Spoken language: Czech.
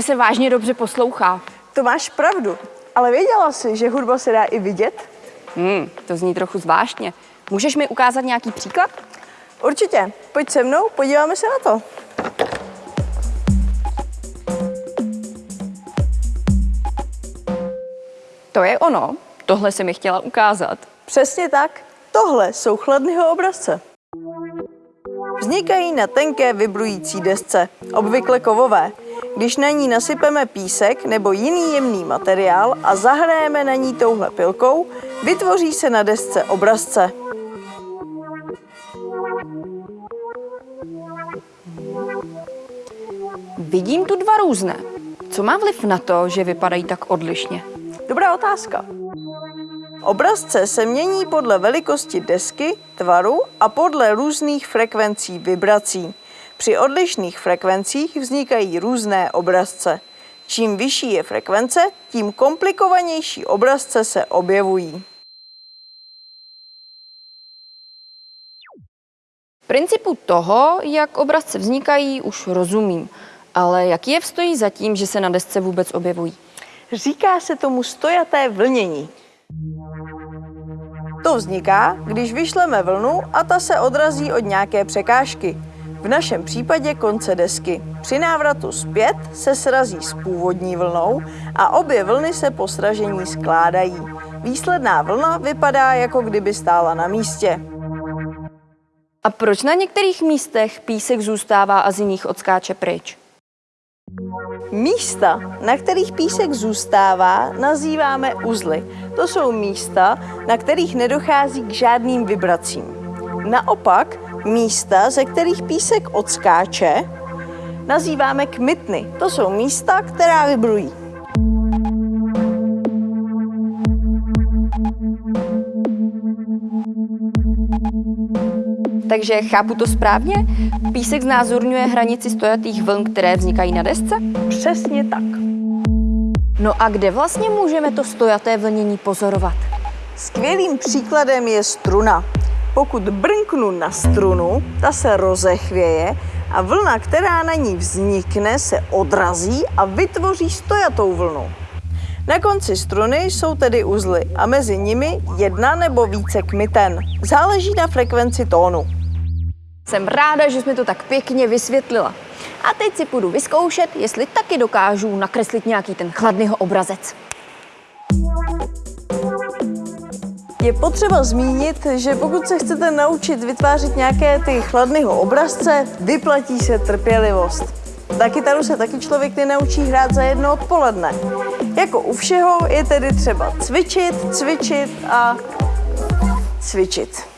se vážně dobře poslouchá. To máš pravdu, ale věděla jsi, že hudba se dá i vidět? Hmm, to zní trochu zvláštně. Můžeš mi ukázat nějaký příklad? Určitě. Pojď se mnou, podíváme se na to. To je ono. Tohle se mi chtěla ukázat. Přesně tak. Tohle jsou chladného obrazce. Vznikají na tenké vibrující desce, obvykle kovové. Když na ní nasypeme písek nebo jiný jemný materiál a zahrajeme na ní touhle pilkou, vytvoří se na desce obrazce. Vidím tu dva různé. Co má vliv na to, že vypadají tak odlišně? Dobrá otázka. Obrazce se mění podle velikosti desky, tvaru a podle různých frekvencí vibrací. Při odlišných frekvencích vznikají různé obrazce. Čím vyšší je frekvence, tím komplikovanější obrazce se objevují. Principu toho, jak obrazce vznikají, už rozumím. Ale jaký je vstojí za tím, že se na desce vůbec objevují? Říká se tomu stojaté vlnění. To vzniká, když vyšleme vlnu a ta se odrazí od nějaké překážky. V našem případě konce desky. Při návratu zpět se srazí s původní vlnou a obě vlny se po sražení skládají. Výsledná vlna vypadá, jako kdyby stála na místě. A proč na některých místech písek zůstává a z jiných odskáče pryč? Místa, na kterých písek zůstává, nazýváme uzly. To jsou místa, na kterých nedochází k žádným vibracím. Naopak, místa, ze kterých písek odskáče, nazýváme kmitny. To jsou místa, která vibrují. Takže chápu to správně? Písek znázorňuje hranici stojatých vln, které vznikají na desce? Přesně tak. No a kde vlastně můžeme to stojaté vlnění pozorovat? Skvělým příkladem je struna. Pokud brnknu na strunu, ta se rozechvěje a vlna, která na ní vznikne, se odrazí a vytvoří stojatou vlnu. Na konci struny jsou tedy uzly a mezi nimi jedna nebo více kmiten. Záleží na frekvenci tónu. Jsem ráda, že jsme to tak pěkně vysvětlila. A teď si půjdu vyzkoušet, jestli taky dokážu nakreslit nějaký ten chladného obrazec. Je potřeba zmínit, že pokud se chcete naučit vytvářet nějaké ty chladného obrazce, vyplatí se trpělivost. Na kytaru se taky člověk nenaučí hrát za jedno odpoledne. Jako u všeho je tedy třeba cvičit, cvičit a cvičit.